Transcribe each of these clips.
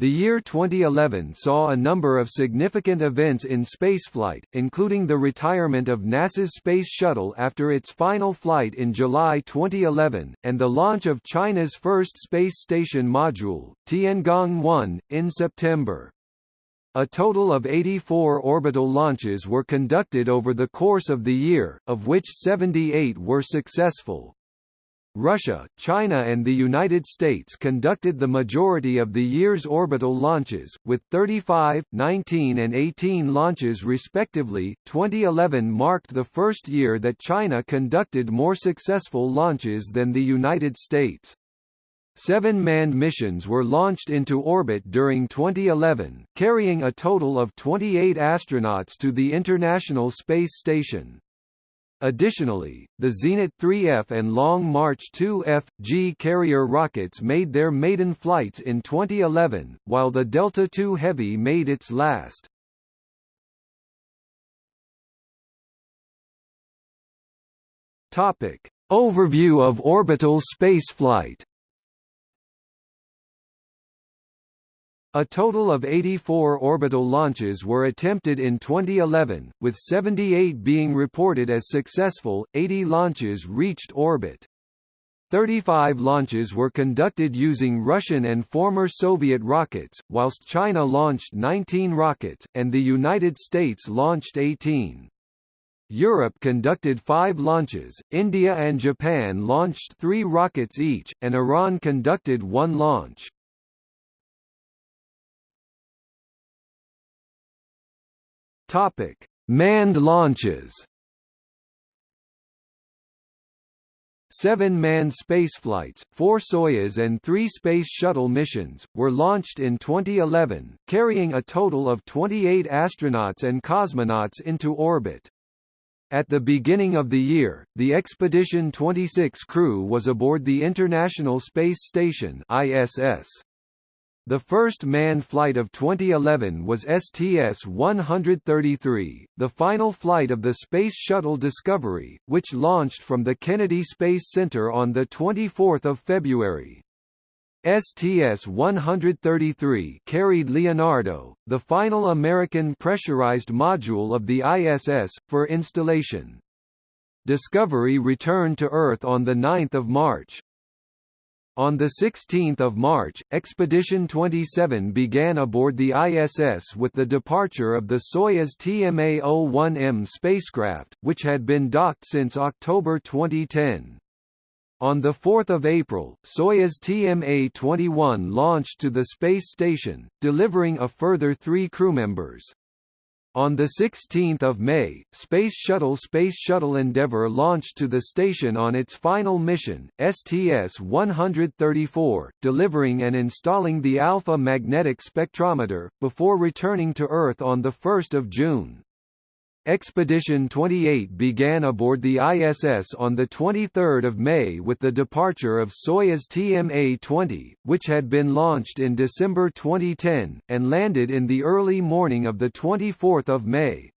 The year 2011 saw a number of significant events in spaceflight, including the retirement of NASA's Space Shuttle after its final flight in July 2011, and the launch of China's first space station module, Tiangong-1, in September. A total of 84 orbital launches were conducted over the course of the year, of which 78 were successful. Russia, China and the United States conducted the majority of the year's orbital launches, with 35, 19 and 18 launches respectively. 2011 marked the first year that China conducted more successful launches than the United States. Seven manned missions were launched into orbit during 2011, carrying a total of 28 astronauts to the International Space Station. Additionally, the Zenit 3F and Long March 2F, G carrier rockets made their maiden flights in 2011, while the Delta II Heavy made its last. Topic. Overview of orbital spaceflight A total of 84 orbital launches were attempted in 2011, with 78 being reported as successful, 80 launches reached orbit. 35 launches were conducted using Russian and former Soviet rockets, whilst China launched 19 rockets, and the United States launched 18. Europe conducted five launches, India and Japan launched three rockets each, and Iran conducted one launch. Topic: Manned launches. Seven manned spaceflights, four Soyuz and three Space Shuttle missions, were launched in 2011, carrying a total of 28 astronauts and cosmonauts into orbit. At the beginning of the year, the Expedition 26 crew was aboard the International Space Station ISS. The first manned flight of 2011 was STS-133, the final flight of the Space Shuttle Discovery, which launched from the Kennedy Space Center on 24 February. STS-133 carried Leonardo, the final American pressurized module of the ISS, for installation. Discovery returned to Earth on 9 March. On 16 March, Expedition 27 began aboard the ISS with the departure of the Soyuz TMA-01M spacecraft, which had been docked since October 2010. On 4 April, Soyuz TMA-21 launched to the space station, delivering a further three crewmembers. On 16 May, Space Shuttle Space Shuttle Endeavour launched to the station on its final mission, STS-134, delivering and installing the Alpha magnetic spectrometer, before returning to Earth on 1 June. Expedition 28 began aboard the ISS on 23 May with the departure of Soyuz TMA-20, which had been launched in December 2010, and landed in the early morning of 24 May.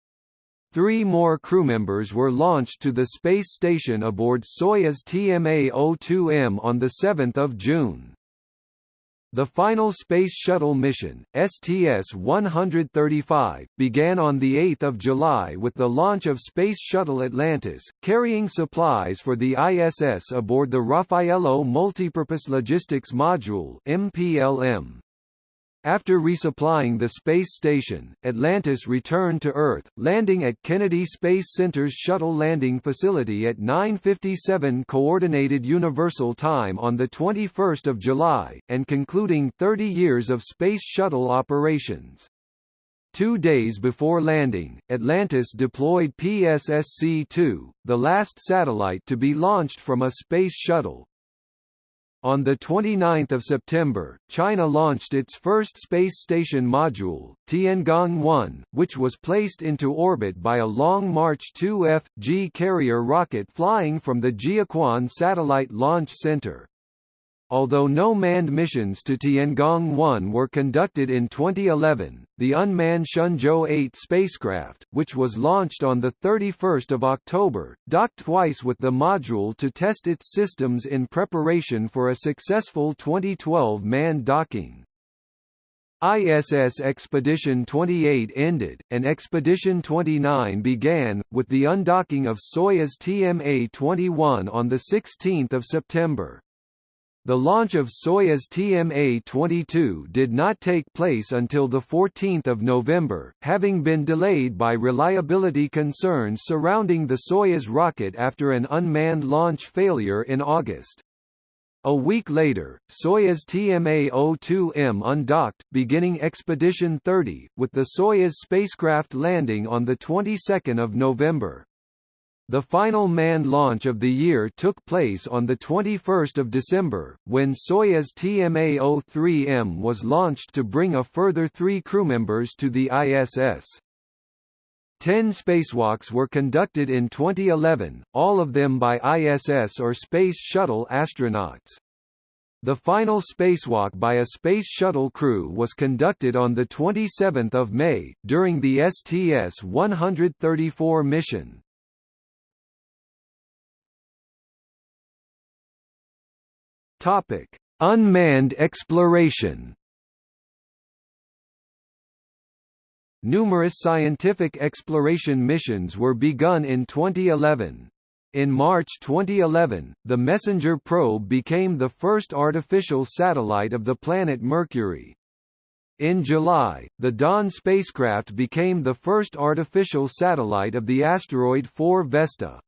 Three more crew members were launched to the space station aboard Soyuz TMA-02M on 7 June. The final Space Shuttle mission, STS-135, began on 8 July with the launch of Space Shuttle Atlantis, carrying supplies for the ISS aboard the Raffaello Multipurpose Logistics Module MPLM. After resupplying the space station, Atlantis returned to Earth, landing at Kennedy Space Center's Shuttle Landing Facility at 9.57 Coordinated Universal Time on 21 July, and concluding 30 years of Space Shuttle operations. Two days before landing, Atlantis deployed PSSC-2, the last satellite to be launched from a space shuttle, on 29 September, China launched its first space station module, Tiangong-1, which was placed into orbit by a Long March 2F, G carrier rocket flying from the Jiuquan Satellite Launch Center. Although no manned missions to Tiangong-1 were conducted in 2011, the unmanned Shenzhou 8 spacecraft, which was launched on 31 October, docked twice with the module to test its systems in preparation for a successful 2012 manned docking. ISS Expedition 28 ended, and Expedition 29 began, with the undocking of Soyuz TMA-21 on 16 September. The launch of Soyuz TMA-22 did not take place until 14 November, having been delayed by reliability concerns surrounding the Soyuz rocket after an unmanned launch failure in August. A week later, Soyuz TMA-02M undocked, beginning Expedition 30, with the Soyuz spacecraft landing on the 22nd of November. The final manned launch of the year took place on 21 December, when Soyuz TMA-03M was launched to bring a further three crewmembers to the ISS. Ten spacewalks were conducted in 2011, all of them by ISS or Space Shuttle astronauts. The final spacewalk by a Space Shuttle crew was conducted on 27 May, during the STS-134 mission. Unmanned exploration Numerous scientific exploration missions were begun in 2011. In March 2011, the MESSENGER probe became the first artificial satellite of the planet Mercury. In July, the Dawn spacecraft became the first artificial satellite of the asteroid 4 Vesta.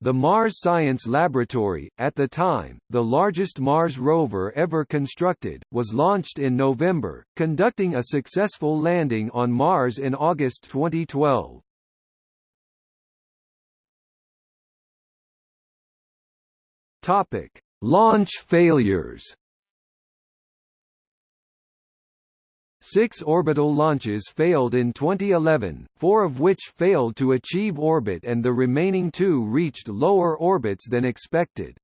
The Mars Science Laboratory, at the time, the largest Mars rover ever constructed, was launched in November, conducting a successful landing on Mars in August 2012. Topic: Launch failures. Six orbital launches failed in 2011, four of which failed to achieve orbit and the remaining two reached lower orbits than expected.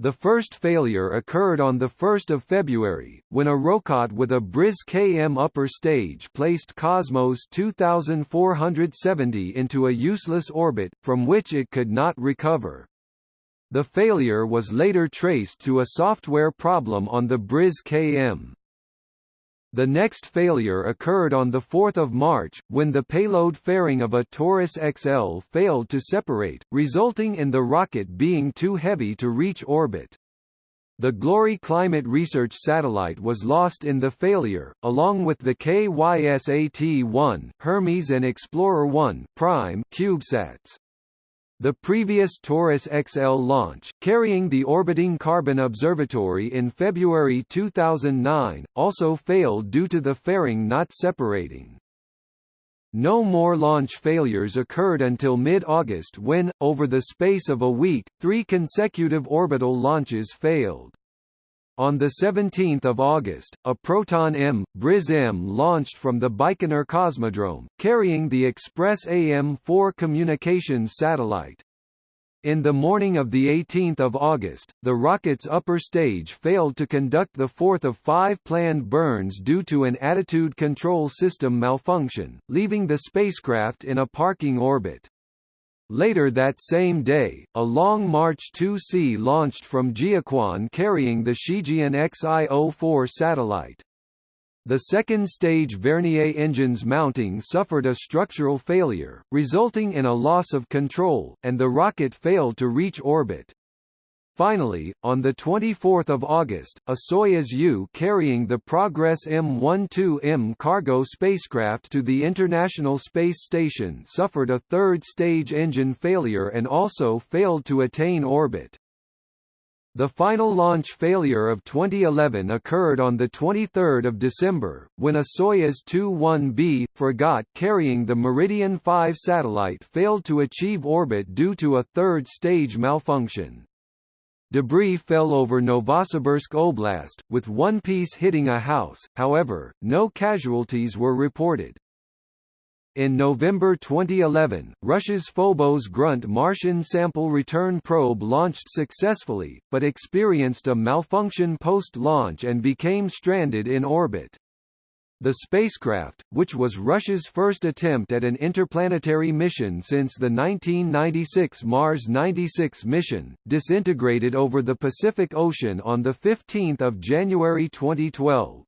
The first failure occurred on 1 February, when a rocket with a Briz KM upper stage placed Cosmos 2470 into a useless orbit, from which it could not recover. The failure was later traced to a software problem on the Briz KM. The next failure occurred on 4 March, when the payload fairing of a Taurus XL failed to separate, resulting in the rocket being too heavy to reach orbit. The Glory climate research satellite was lost in the failure, along with the KYSAT-1, Hermes and Explorer-1 Prime CubeSats. The previous Taurus XL launch, carrying the orbiting Carbon Observatory in February 2009, also failed due to the fairing not separating. No more launch failures occurred until mid-August when, over the space of a week, three consecutive orbital launches failed. On 17 August, a Proton-M, Briz-M launched from the Baikonur Cosmodrome, carrying the Express AM-4 communications satellite. In the morning of 18 August, the rocket's upper stage failed to conduct the fourth of five planned burns due to an attitude control system malfunction, leaving the spacecraft in a parking orbit. Later that same day, a Long March 2C launched from Jiuquan carrying the Shijian XI-04 satellite. The second-stage Vernier engine's mounting suffered a structural failure, resulting in a loss of control, and the rocket failed to reach orbit. Finally, on 24 August, a Soyuz U carrying the Progress M12M cargo spacecraft to the International Space Station suffered a third-stage engine failure and also failed to attain orbit. The final launch failure of 2011 occurred on 23 December, when a Soyuz 2-1B, Fregat carrying the Meridian 5 satellite failed to achieve orbit due to a third-stage malfunction. Debris fell over Novosibirsk Oblast, with one piece hitting a house, however, no casualties were reported. In November 2011, Russia's Phobos Grunt Martian sample return probe launched successfully, but experienced a malfunction post-launch and became stranded in orbit. The spacecraft, which was Russia's first attempt at an interplanetary mission since the 1996 Mars 96 mission, disintegrated over the Pacific Ocean on 15 January 2012.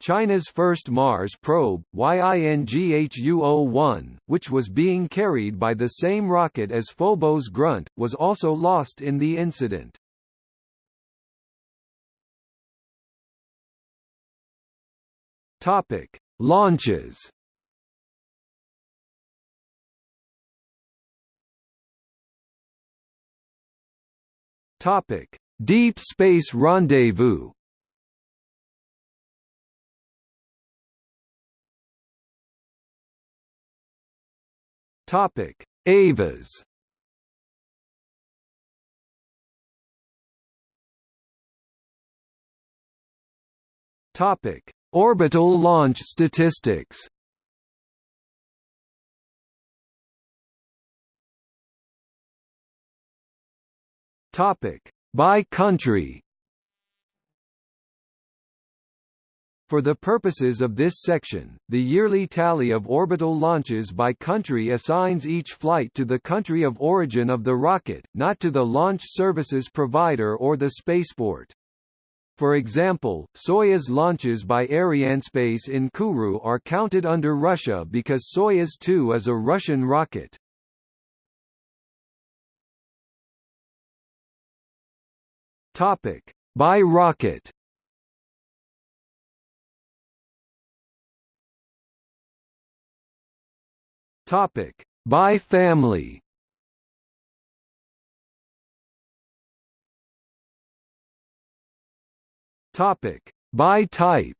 China's first Mars probe, Yinghuo-01, which was being carried by the same rocket as Phobos Grunt, was also lost in the incident. Topic: Launches. Topic: Deep Space Rendezvous. Topic: EVAs. Topic: Orbital launch statistics. By country. For the purposes of this section, the yearly tally of orbital launches by country assigns each flight to the country of origin of the rocket, not to the launch services provider or the spaceport. For example, Soyuz launches by Arianespace in Kourou are counted under Russia because Soyuz 2 is a Russian rocket. Topic: By rocket. Topic: By family. Topic: By type.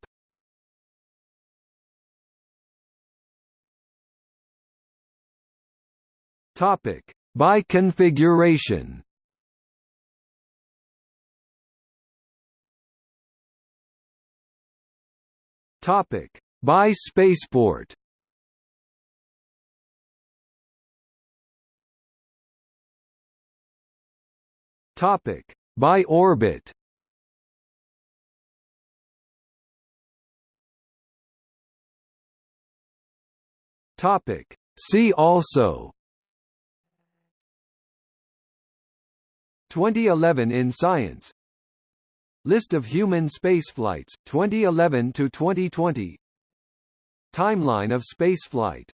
Topic: By configuration. Topic: By spaceport. Topic: By orbit. Topic: See also. 2011 in science. List of human spaceflights 2011 to 2020 Timeline of spaceflight